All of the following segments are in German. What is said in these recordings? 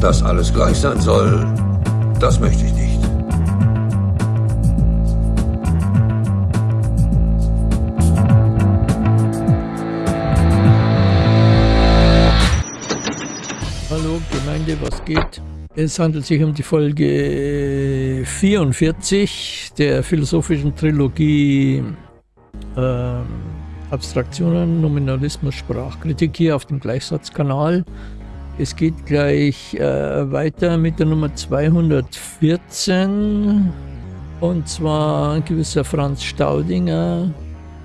Dass alles gleich sein soll, das möchte ich nicht. Hallo Gemeinde, was geht? Es handelt sich um die Folge 44 der philosophischen Trilogie äh, Abstraktionen, Nominalismus, Sprachkritik hier auf dem Gleichsatzkanal. Es geht gleich äh, weiter mit der Nummer 214 und zwar ein gewisser Franz Staudinger,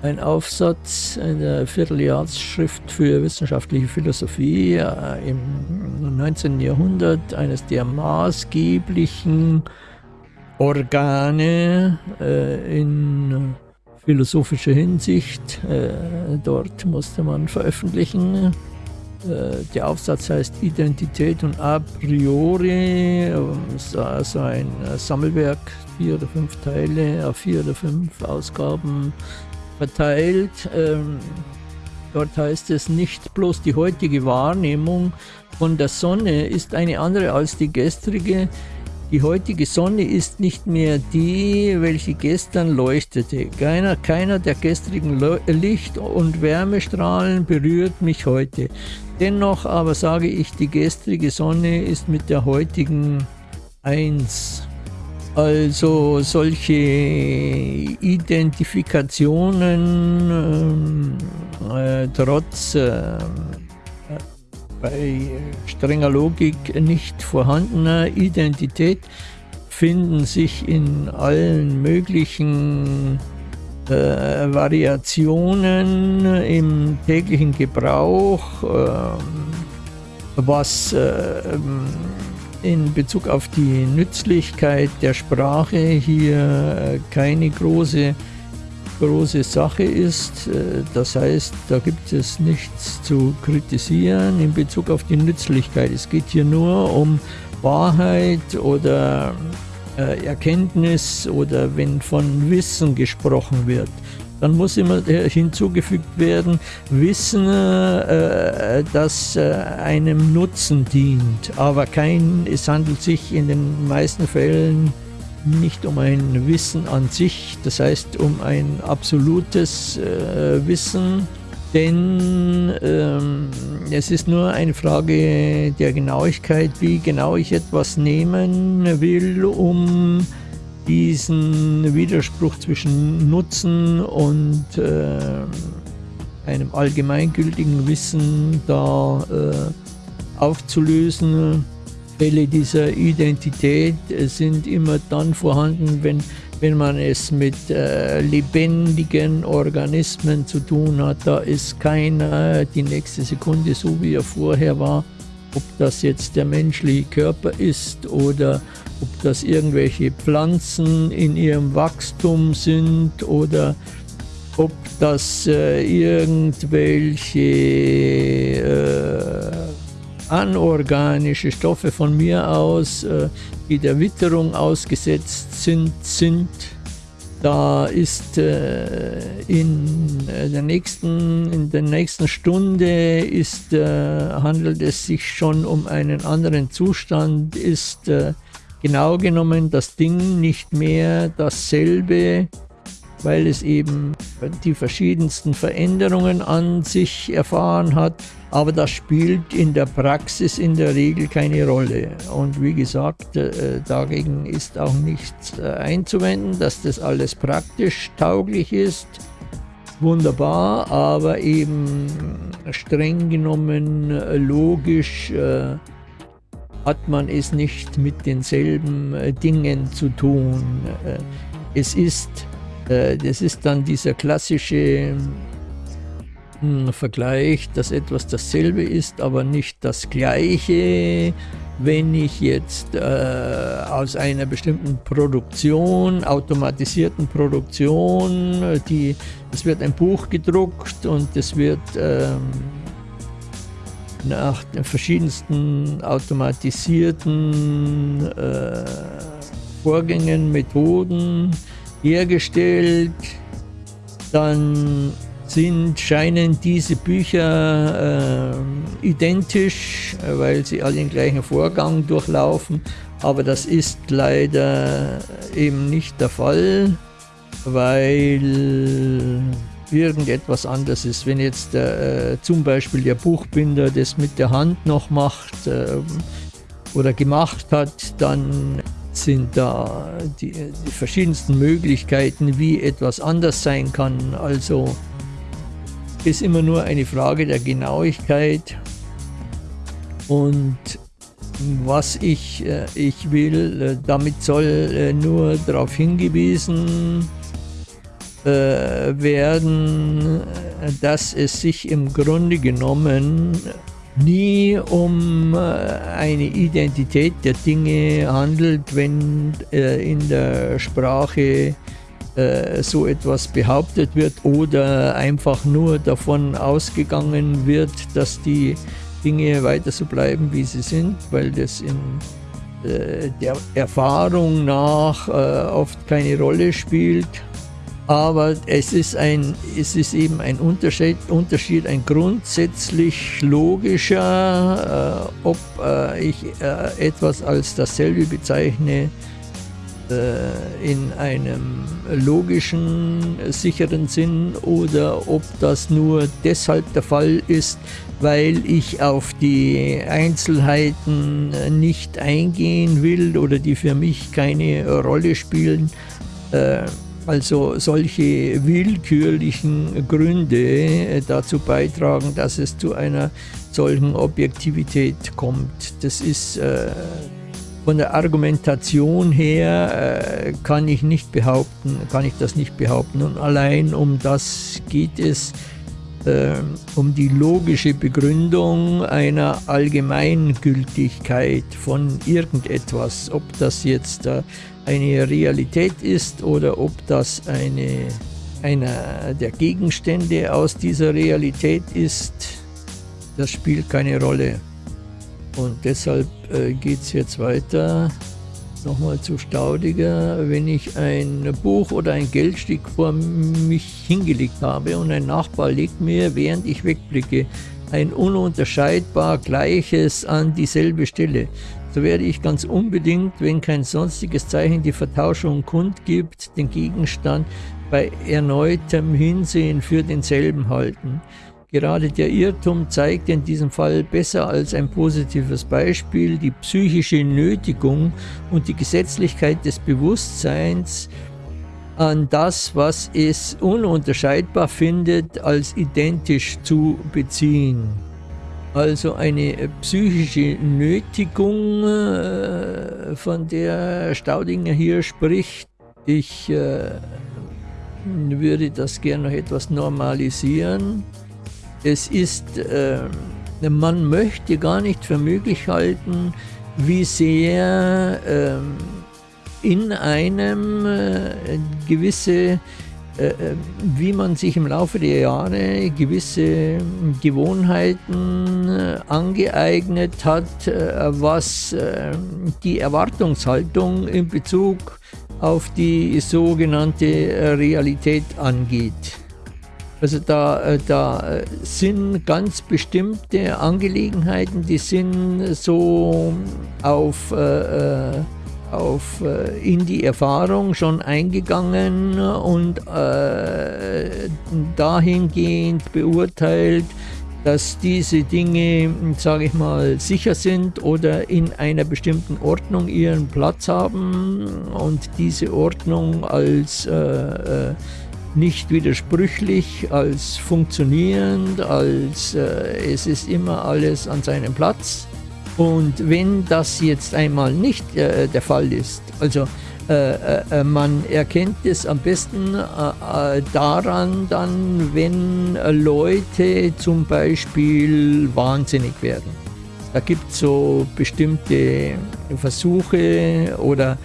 ein Aufsatz in der Vierteljahrsschrift für wissenschaftliche Philosophie äh, im 19. Jahrhundert, eines der maßgeblichen Organe äh, in philosophischer Hinsicht. Äh, dort musste man veröffentlichen. Äh, der Aufsatz heißt Identität und a priori, also ein Sammelwerk, vier oder fünf Teile, auf vier oder fünf Ausgaben verteilt. Ähm, dort heißt es nicht bloß die heutige Wahrnehmung von der Sonne ist eine andere als die gestrige, die heutige Sonne ist nicht mehr die, welche gestern leuchtete. Keiner, keiner der gestrigen Licht- und Wärmestrahlen berührt mich heute. Dennoch aber sage ich, die gestrige Sonne ist mit der heutigen eins. Also solche Identifikationen äh, äh, trotz äh, bei strenger Logik nicht vorhandener Identität finden sich in allen möglichen äh, Variationen im täglichen Gebrauch, äh, was äh, in Bezug auf die Nützlichkeit der Sprache hier keine große große Sache ist. Äh, das heißt, da gibt es nichts zu kritisieren in Bezug auf die Nützlichkeit. Es geht hier nur um Wahrheit oder äh, Erkenntnis oder wenn von Wissen gesprochen wird. Dann muss immer hinzugefügt werden, Wissen, äh, das einem Nutzen dient. Aber kein, es handelt sich in den meisten Fällen nicht um ein Wissen an sich, das heißt um ein absolutes äh, Wissen, denn ähm, es ist nur eine Frage der Genauigkeit, wie genau ich etwas nehmen will, um diesen Widerspruch zwischen Nutzen und äh, einem allgemeingültigen Wissen da äh, aufzulösen. Fälle dieser Identität sind immer dann vorhanden, wenn, wenn man es mit äh, lebendigen Organismen zu tun hat. Da ist keiner die nächste Sekunde so, wie er vorher war. Ob das jetzt der menschliche Körper ist oder ob das irgendwelche Pflanzen in ihrem Wachstum sind oder ob das äh, irgendwelche äh, anorganische Stoffe von mir aus, äh, die der Witterung ausgesetzt sind, sind da ist äh, in der nächsten in der nächsten Stunde ist äh, handelt es sich schon um einen anderen Zustand ist äh, genau genommen das Ding nicht mehr dasselbe weil es eben die verschiedensten Veränderungen an sich erfahren hat. Aber das spielt in der Praxis in der Regel keine Rolle. Und wie gesagt, äh, dagegen ist auch nichts äh, einzuwenden, dass das alles praktisch tauglich ist. Wunderbar, aber eben streng genommen äh, logisch hat man es nicht mit denselben Dingen zu tun. Es ist das ist dann dieser klassische hm, Vergleich, dass etwas dasselbe ist, aber nicht das gleiche. Wenn ich jetzt äh, aus einer bestimmten Produktion, automatisierten Produktion, die, es wird ein Buch gedruckt und es wird ähm, nach den verschiedensten automatisierten äh, Vorgängen, Methoden hergestellt. Dann sind, scheinen diese Bücher äh, identisch, weil sie alle den gleichen Vorgang durchlaufen, aber das ist leider eben nicht der Fall, weil irgendetwas anders ist. Wenn jetzt äh, zum Beispiel der Buchbinder das mit der Hand noch macht äh, oder gemacht hat, dann sind da die, die, verschiedensten Möglichkeiten, wie etwas anders sein kann. Also ist immer nur eine Frage der Genauigkeit und was ich, äh, ich will, äh, damit soll äh, nur darauf hingewiesen werden, dass es sich im Grunde genommen nie um eine Identität der Dinge handelt, wenn in der Sprache so etwas behauptet wird oder einfach nur davon ausgegangen wird, dass die Dinge weiter so bleiben, wie sie sind, weil das in äh, der Erfahrung nach äh, oft keine Rolle spielt. Aber es ist, ein, es ist eben ein Unterschied, Unterschied ein grundsätzlich logischer, äh, ob äh, ich äh, etwas als dasselbe bezeichne, äh, in einem logischen, sicheren Sinn oder ob das nur deshalb der Fall ist, weil ich auf die Einzelheiten nicht eingehen will oder die für mich keine Rolle spielen. Äh, also solche willkürlichen Gründe dazu beitragen, dass es zu einer solchen Objektivität kommt. Das ist äh, von der Argumentation her äh, kann ich nicht behaupten, kann ich das nicht behaupten. Und allein um das geht es, äh, um die logische Begründung einer Allgemeingültigkeit von irgendetwas, ob das jetzt äh, eine Realität ist oder ob das eine, einer der Gegenstände aus dieser Realität ist, das spielt keine Rolle. Und deshalb äh, geht es jetzt weiter. Nochmal zu Staudiger. Wenn ich ein Buch oder ein Geldstück vor mich hingelegt habe und ein Nachbar legt mir, während ich wegblicke, ein ununterscheidbar gleiches an dieselbe Stelle, so werde ich ganz unbedingt, wenn kein sonstiges Zeichen die Vertauschung kundgibt, den Gegenstand bei erneutem Hinsehen für denselben halten. Gerade der Irrtum zeigt in diesem Fall besser als ein positives Beispiel die psychische Nötigung und die Gesetzlichkeit des Bewusstseins an das, was es ununterscheidbar findet, als identisch zu beziehen. Also eine psychische Nötigung, äh, von der Staudinger hier spricht. Ich äh, würde das gerne noch etwas normalisieren. Es ist, äh, man möchte gar nicht für möglich halten, wie sehr äh, in einem äh, gewisse, äh, wie man sich im Laufe der Jahre gewisse Gewohnheiten äh, angeeignet hat, äh, was die Erwartungshaltung in Bezug auf die sogenannte Realität angeht. Also da, äh, da sind ganz bestimmte Angelegenheiten, die sind so auf, äh, äh, auf äh, in die Erfahrung schon eingegangen und äh, dahingehend beurteilt, dass diese Dinge, sage ich mal, sicher sind oder in einer bestimmten Ordnung ihren Platz haben und diese Ordnung als äh, nicht widersprüchlich, als funktionierend, als äh, es ist immer alles an seinem Platz. Und wenn das jetzt einmal nicht äh, der Fall ist, also äh, äh, äh man erkennt es am besten äh, daran dann, wenn Leute zum Beispiel wahnsinnig werden. Da gibt es so bestimmte Versuche oder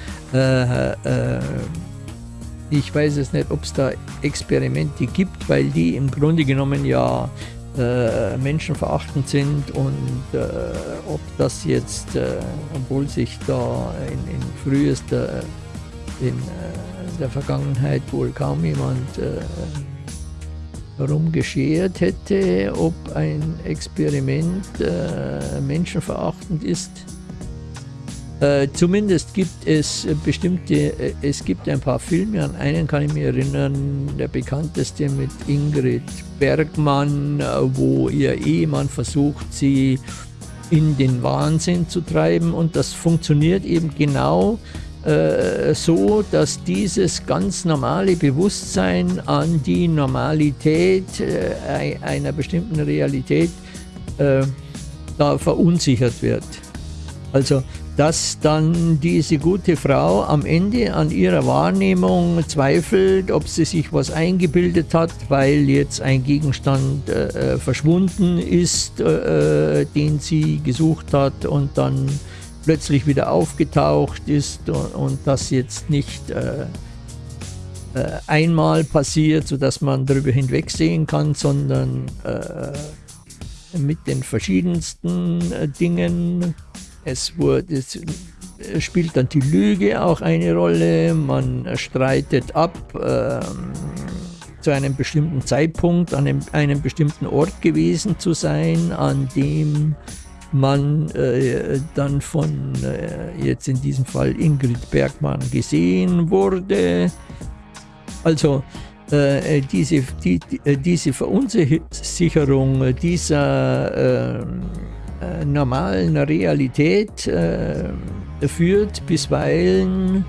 ich weiß es nicht, ob es da Experimente gibt, weil die im Grunde genommen ja äh, menschenverachtend sind und äh, ob das jetzt, äh, obwohl sich da in, in frühester, in äh, der Vergangenheit wohl kaum jemand äh, darum geschert hätte, ob ein Experiment äh, menschenverachtend ist. Äh, zumindest gibt es bestimmte, äh, es gibt ein paar Filme, an einen kann ich mich erinnern, der bekannteste mit Ingrid Bergmann, äh, wo ihr Ehemann versucht, sie in den Wahnsinn zu treiben und das funktioniert eben genau äh, so, dass dieses ganz normale Bewusstsein an die Normalität äh, einer bestimmten Realität äh, da verunsichert wird. Also dass dann diese gute Frau am Ende an ihrer Wahrnehmung zweifelt, ob sie sich was eingebildet hat, weil jetzt ein Gegenstand äh, verschwunden ist, äh, den sie gesucht hat und dann plötzlich wieder aufgetaucht ist und, und das jetzt nicht äh, äh, einmal passiert, sodass man darüber hinwegsehen kann, sondern äh, mit den verschiedensten äh, Dingen. Es, wurde, es spielt dann die Lüge auch eine Rolle, man streitet ab ähm, zu einem bestimmten Zeitpunkt an einem, einem bestimmten Ort gewesen zu sein, an dem man äh, dann von äh, jetzt in diesem Fall Ingrid Bergmann gesehen wurde. Also äh, diese, die, äh, diese Verunsicherung dieser ähm, äh, normalen Realität äh, führt bisweilen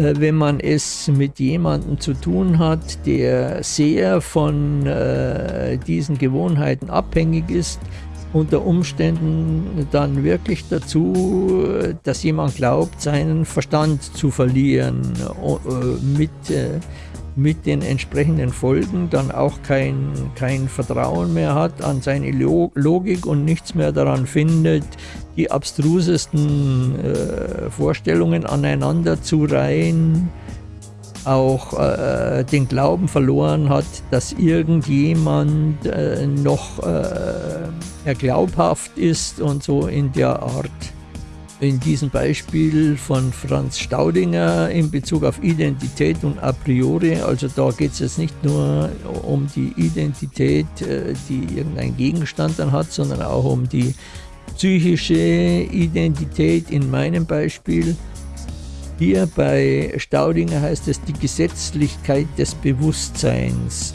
wenn man es mit jemandem zu tun hat, der sehr von äh, diesen Gewohnheiten abhängig ist, unter Umständen dann wirklich dazu, dass jemand glaubt, seinen Verstand zu verlieren, äh, mit, äh, mit den entsprechenden Folgen dann auch kein, kein Vertrauen mehr hat an seine Logik und nichts mehr daran findet, die abstrusesten äh, Vorstellungen aneinander zu reihen auch äh, den Glauben verloren hat, dass irgendjemand äh, noch äh, glaubhaft ist und so in der Art. In diesem Beispiel von Franz Staudinger in Bezug auf Identität und a priori, also da geht es jetzt nicht nur um die Identität, äh, die irgendein Gegenstand dann hat, sondern auch um die psychische Identität in meinem Beispiel. Hier bei Staudinger heißt es die Gesetzlichkeit des Bewusstseins.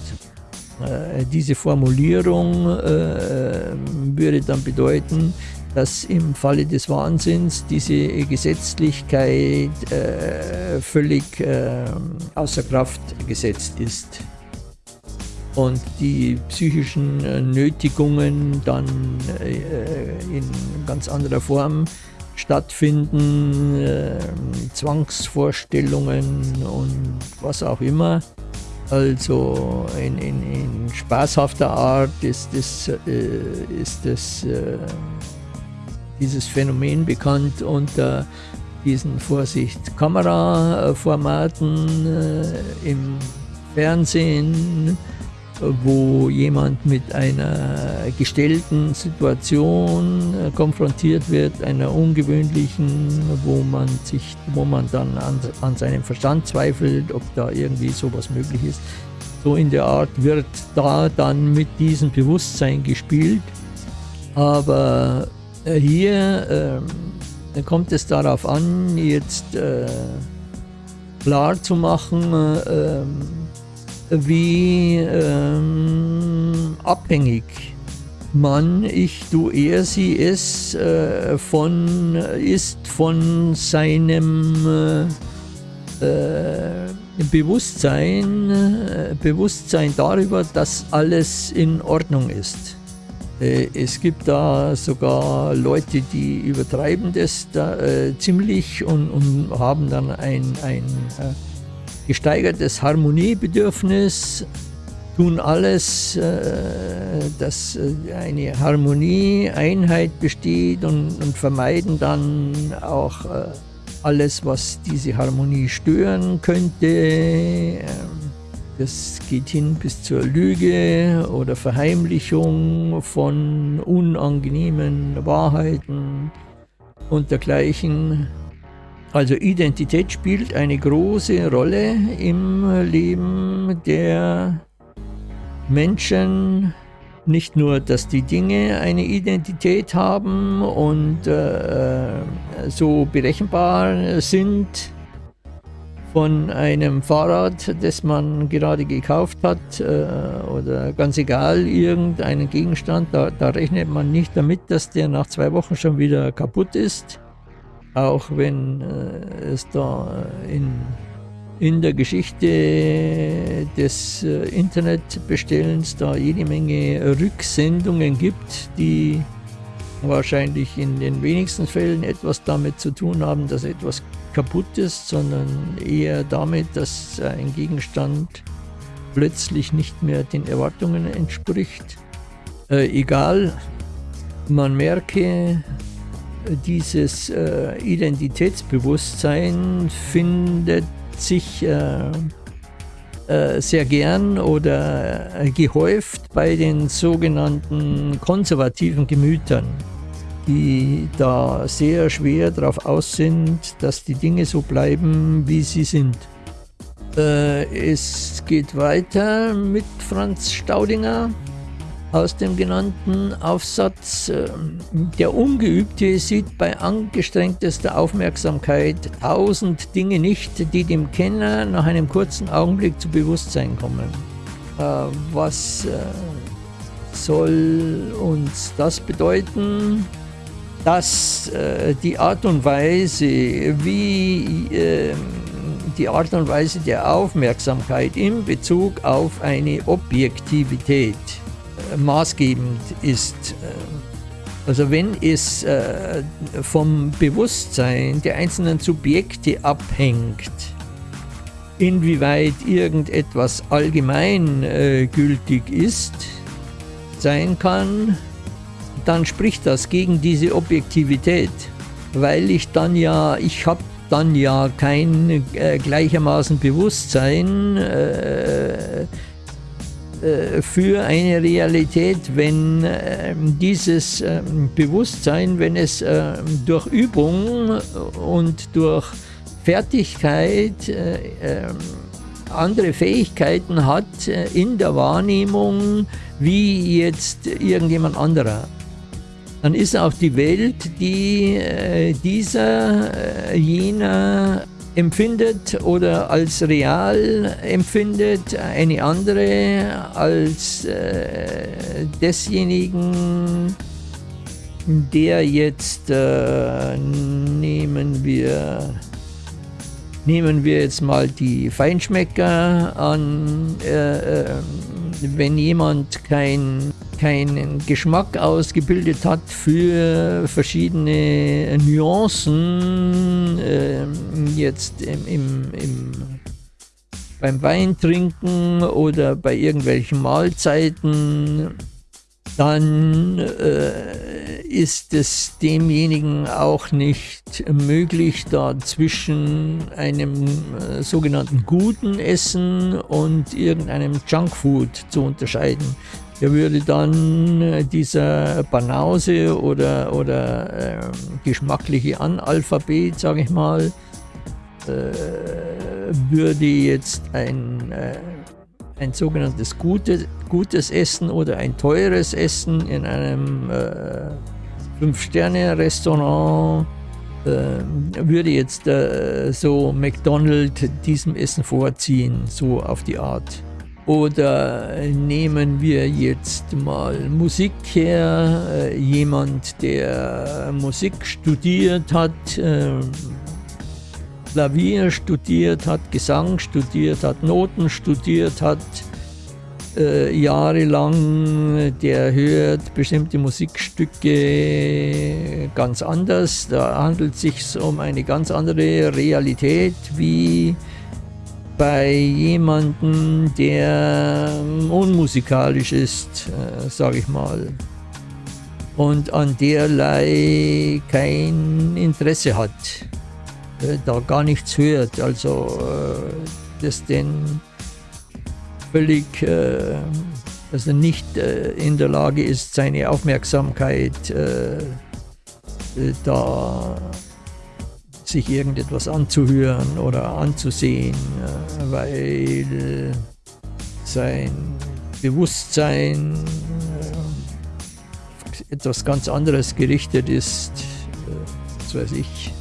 Äh, diese Formulierung äh, würde dann bedeuten, dass im Falle des Wahnsinns diese Gesetzlichkeit äh, völlig äh, außer Kraft gesetzt ist und die psychischen äh, Nötigungen dann äh, in ganz anderer Form stattfinden, äh, Zwangsvorstellungen und was auch immer. Also in, in, in spaßhafter Art ist, das, äh, ist das, dieses Phänomen bekannt unter diesen Vorsicht Kameraformaten äh, im Fernsehen, wo jemand mit einer gestellten Situation äh, konfrontiert wird, einer ungewöhnlichen, wo man sich, wo man dann an, an seinem Verstand zweifelt, ob da irgendwie sowas möglich ist. So in der Art wird da dann mit diesem Bewusstsein gespielt. Aber hier äh, kommt es darauf an, jetzt äh, klar zu machen, äh, wie ähm, abhängig man, ich, du, er, sie, es äh, von, ist von seinem äh, äh Bewusstsein, äh, Bewusstsein darüber, dass alles in Ordnung ist. Äh, es gibt da sogar Leute, die übertreiben das da, äh, ziemlich und, und, haben dann ein, ein gesteigertes Harmoniebedürfnis, tun alles, äh, dass äh, eine Harmonie, Einheit besteht und, und vermeiden dann auch äh, alles, was diese Harmonie stören könnte. Das geht hin bis zur Lüge oder Verheimlichung von unangenehmen Wahrheiten und dergleichen. Also Identität spielt eine große Rolle im Leben der Menschen nicht nur, dass die Dinge eine Identität haben und äh, so berechenbar sind von einem Fahrrad, das man gerade gekauft hat äh, oder ganz egal, irgendeinen Gegenstand, da, da rechnet man nicht damit, dass der nach zwei Wochen schon wieder kaputt ist, auch wenn äh, es da in in der Geschichte des äh, Internetbestellens da jede Menge Rücksendungen gibt, die wahrscheinlich in den wenigsten Fällen etwas damit zu tun haben, dass etwas kaputt ist, sondern eher damit, dass ein Gegenstand plötzlich nicht mehr den Erwartungen entspricht. Äh, egal, man merke, dieses äh, Identitätsbewusstsein findet sich äh, äh, sehr gern oder äh, gehäuft bei den sogenannten konservativen Gemütern, die da sehr schwer darauf aus sind, dass die Dinge so bleiben, wie sie sind. Äh, es geht weiter mit Franz Staudinger aus dem genannten Aufsatz. Ähm, der Ungeübte sieht bei angestrengtester Aufmerksamkeit tausend Dinge nicht, die dem Kenner nach einem kurzen Augenblick zu Bewusstsein kommen. Äh, was äh, soll uns das bedeuten? Dass äh, die Art und Weise, wie ähm, die Art und Weise der Aufmerksamkeit in Bezug auf eine Objektivität maßgebend ist. Also wenn es äh, vom Bewusstsein der einzelnen Subjekte abhängt, inwieweit irgendetwas allgemeingültig äh, ist, sein kann, dann spricht das gegen diese Objektivität, weil ich dann ja, ich habe dann ja kein äh, gleichermaßen Bewusstsein, äh, äh, für eine Realität, wenn ähm, dieses ähm, Bewusstsein, wenn es ähm, durch Übung und durch Fertigkeit äh, andere Fähigkeiten hat äh, in der Wahrnehmung wie jetzt irgendjemand anderer. Dann ist auch die Welt, die dieser, jener empfindet oder als real empfindet, eine andere als äh, desjenigen, der jetzt äh, nehmen wir nehmen wir jetzt mal die Feinschmecker an, äh, äh wenn jemand kein keinen Geschmack ausgebildet hat für verschiedene Nuancen, äh, jetzt im, im, im, beim Weintrinken oder bei irgendwelchen Mahlzeiten, dann äh, ist es demjenigen auch nicht möglich, da zwischen einem äh, sogenannten guten Essen und irgendeinem Junkfood zu unterscheiden. Er würde dann äh, dieser Banause oder, oder äh, geschmackliche Analphabet, sage ich mal, äh, würde jetzt ein, äh, ein sogenanntes gute, gutes Essen oder ein teures Essen in einem äh, Fünf-Sterne-Restaurant äh, würde jetzt so McDonald's diesem Essen vorziehen, so auf die Art. Oder nehmen wir jetzt mal Musik her, äh, jemand, der Musik studiert hat, äh, Klavier studiert hat, Gesang studiert hat, Noten studiert hat, äh, jahrelang, der hört bestimmte Musikstücke ganz anders. Da handelt es sich um eine ganz andere Realität wie bei jemandem, der unmusikalisch ist, äh, sage ich mal, und an derlei kein Interesse hat, äh, da gar nichts hört, also äh, das den völlig, äh, dass nicht äh, in der Lage ist, seine Aufmerksamkeit äh, da sich irgendetwas anzuhören oder anzusehen, äh, weil sein Bewusstsein äh, etwas ganz anderes gerichtet ist, äh, was weiß ich.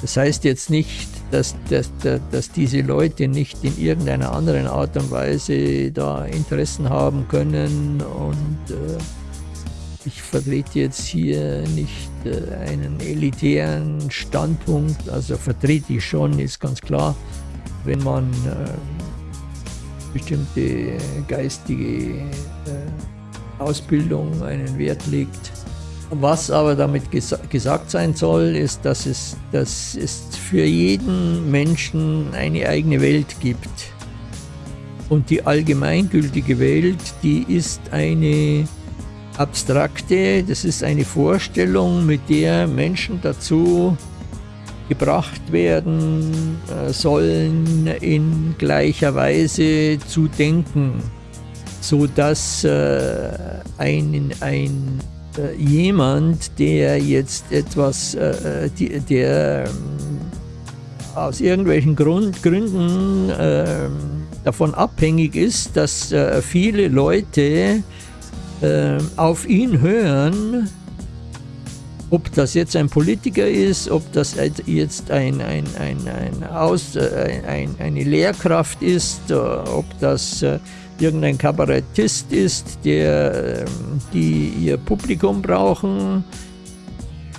Das heißt jetzt nicht, dass, dass, dass diese Leute nicht in irgendeiner anderen Art und Weise da Interessen haben können und ich vertrete jetzt hier nicht äh, einen elitären Standpunkt, also vertrete ich schon, ist ganz klar, wenn man äh, bestimmte geistige äh, Ausbildung einen Wert legt. Was aber damit gesa gesagt sein soll, ist, dass es, dass es für jeden Menschen eine eigene Welt gibt. Und die allgemeingültige Welt, die ist eine abstrakte, das ist eine Vorstellung, mit der Menschen dazu gebracht werden äh, sollen, in gleicher Weise zu denken, so dass äh, ein, ein äh, jemand, der jetzt etwas, äh, die, der ähm, aus irgendwelchen Grund, Gründen ähm, davon abhängig ist, dass äh, viele Leute äh, auf ihn hören, ob das jetzt ein Politiker ist, ob das jetzt ein, ein, ein, ein Aus, äh, ein, eine Lehrkraft ist, äh, ob das irgendein Kabarettist ist, der, ähm, die ihr Publikum brauchen,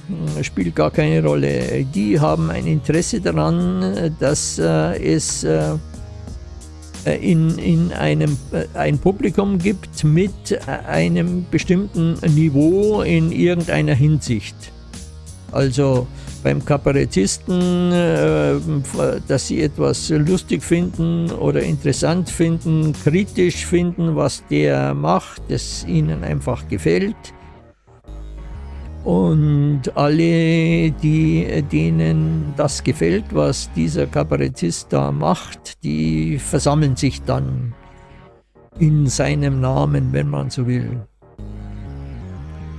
hm, spielt gar keine Rolle. Die haben ein Interesse daran, dass es in, in einem äh, ein Publikum gibt mit äh, einem bestimmten Niveau in irgendeiner Hinsicht. Also beim Kabarettisten, dass sie etwas lustig finden oder interessant finden, kritisch finden, was der macht, das ihnen einfach gefällt und alle, die, denen das gefällt, was dieser Kabarettist da macht, die versammeln sich dann in seinem Namen, wenn man so will.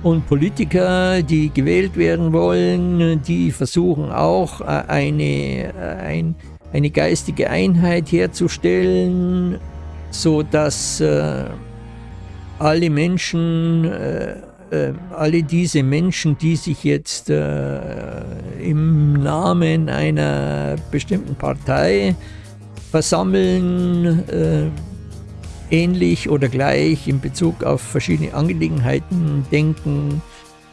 Und Politiker, die gewählt werden wollen, die versuchen auch äh, eine, äh, eine geistige Einheit herzustellen, so dass äh, alle Menschen äh, alle diese Menschen, die sich jetzt äh, im Namen einer bestimmten Partei versammeln, äh, ähnlich oder gleich in Bezug auf verschiedene Angelegenheiten denken,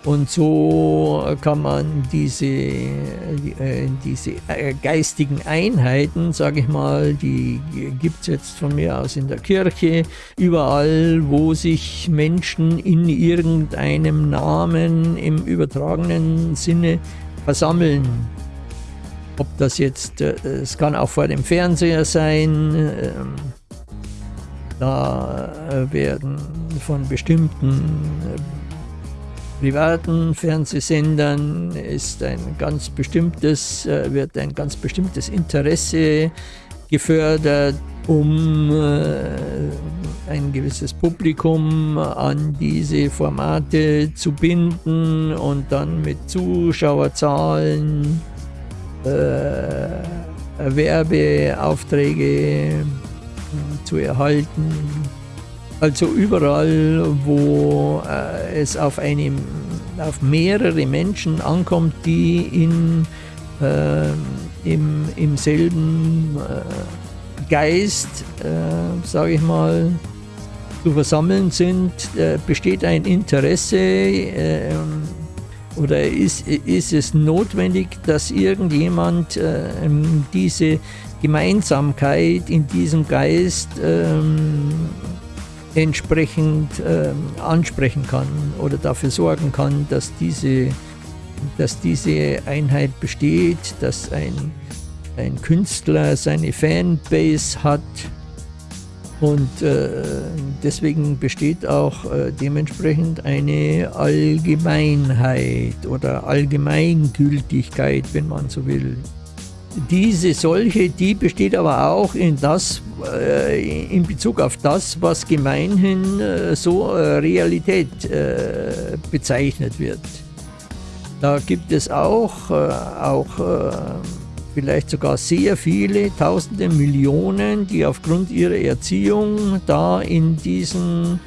und so kann man diese, äh, diese äh, geistigen Einheiten, sage ich mal, die gibt es jetzt von mir aus in der Kirche, überall, wo sich Menschen in irgendeinem Namen im übertragenen Sinne versammeln. Ob das jetzt, äh, es kann auch vor dem Fernseher sein, ähm, da werden von bestimmten privaten Fernsehsendern ist ein ganz bestimmtes, äh, wird ein ganz bestimmtes Interesse gefördert, um äh, ein gewisses Publikum an diese Formate zu binden und dann mit Zuschauerzahlen äh, Werbeaufträge zu erhalten also überall, wo äh, es auf, eine, auf mehrere Menschen ankommt, die in, äh, im, im selben äh, Geist, äh, sage ich mal, zu versammeln sind, äh, besteht ein Interesse ähm, oder ist, ist es notwendig, dass irgendjemand diese Gemeinsamkeit in diesem Geist ähm, entsprechend ähm, ansprechen kann oder dafür sorgen kann, dass diese, dass diese Einheit besteht, dass ein, ein Künstler seine Fanbase hat und äh, deswegen besteht auch äh, dementsprechend eine Allgemeinheit oder Allgemeingültigkeit, wenn man so will. Diese solche, die besteht aber auch in, das, äh, in Bezug auf das, was gemeinhin äh, so äh, Realität äh, bezeichnet wird. Da gibt es auch, äh, auch äh, vielleicht sogar sehr viele, tausende Millionen, die aufgrund ihrer Erziehung da in diesen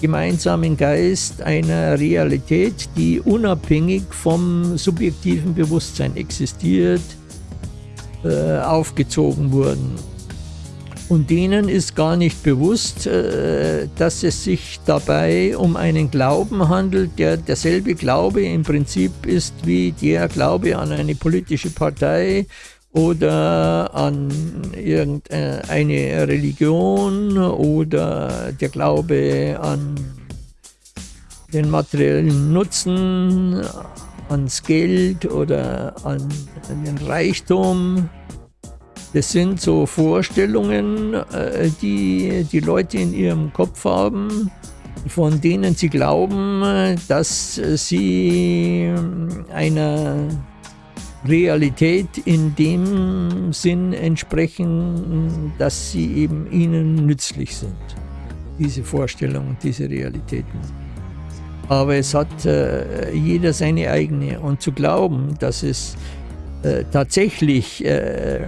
gemeinsamen Geist einer Realität, die unabhängig vom subjektiven Bewusstsein existiert, äh, aufgezogen wurden. Und denen ist gar nicht bewusst, äh, dass es sich dabei um einen Glauben handelt, der derselbe Glaube im Prinzip ist wie der Glaube an eine politische Partei oder an irgendeine Religion oder der Glaube an den materiellen Nutzen, ans Geld oder an, den Reichtum. Das sind so Vorstellungen, äh, die die Leute in ihrem Kopf haben, von denen sie glauben, dass sie einer Realität in dem Sinn entsprechen, dass sie eben ihnen nützlich sind. Diese Vorstellungen, diese Realitäten. Aber es hat äh, jeder seine eigene. Und zu glauben, dass es äh, tatsächlich äh,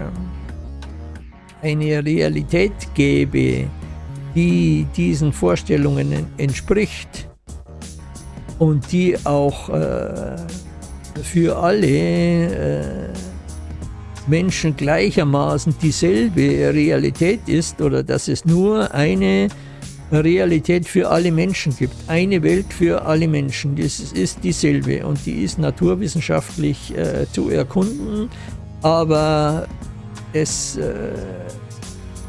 eine Realität gäbe, die diesen Vorstellungen entspricht und die auch äh, für alle äh, Menschen gleichermaßen dieselbe Realität ist oder dass es nur eine Realität für alle Menschen gibt. Eine Welt für alle Menschen, das ist dieselbe und die ist naturwissenschaftlich äh, zu erkunden, aber es äh,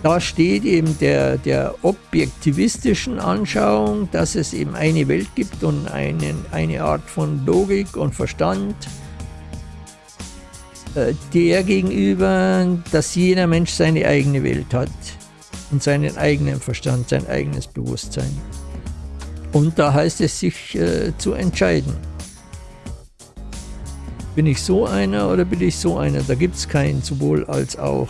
da steht eben der, der objektivistischen Anschauung, dass es eben eine Welt gibt und einen, eine Art von Logik und Verstand, äh, der gegenüber, dass jeder Mensch seine eigene Welt hat und seinen eigenen Verstand, sein eigenes Bewusstsein. Und da heißt es sich äh, zu entscheiden. Bin ich so einer oder bin ich so einer? Da gibt es kein sowohl als auch.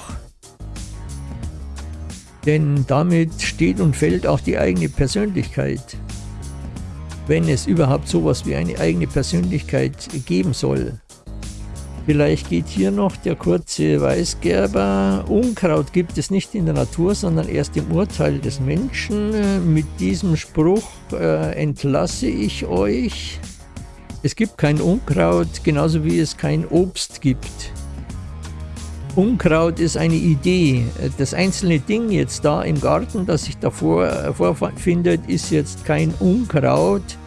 Denn damit steht und fällt auch die eigene Persönlichkeit. Wenn es überhaupt sowas wie eine eigene Persönlichkeit geben soll. Vielleicht geht hier noch der kurze Weißgerber. Unkraut gibt es nicht in der Natur, sondern erst im Urteil des Menschen. Mit diesem Spruch äh, entlasse ich euch. Es gibt kein Unkraut, genauso wie es kein Obst gibt. Unkraut ist eine Idee. Das einzelne Ding jetzt da im Garten, das sich davor äh, vorfindet, ist jetzt kein Unkraut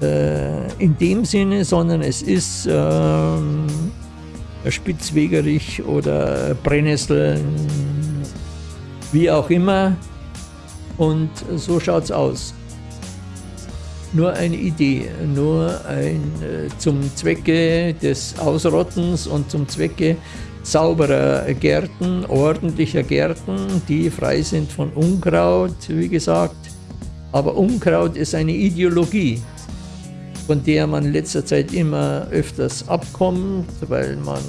in dem Sinne, sondern es ist äh, Spitzwegerich oder Brennnesseln, wie auch immer. Und so schaut es aus. Nur eine Idee, nur ein äh, zum Zwecke des Ausrottens und zum Zwecke sauberer Gärten, ordentlicher Gärten, die frei sind von Unkraut, wie gesagt. Aber Unkraut ist eine Ideologie, von der man in letzter Zeit immer öfters abkommt, weil man,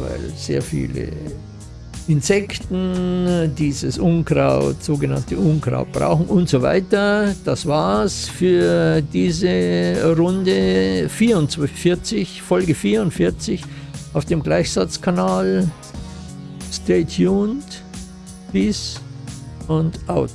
weil sehr viele Insekten dieses Unkraut, sogenannte Unkraut brauchen und so weiter. Das war's für diese Runde 44, Folge 44 auf dem Gleichsatzkanal. Stay tuned, peace und out.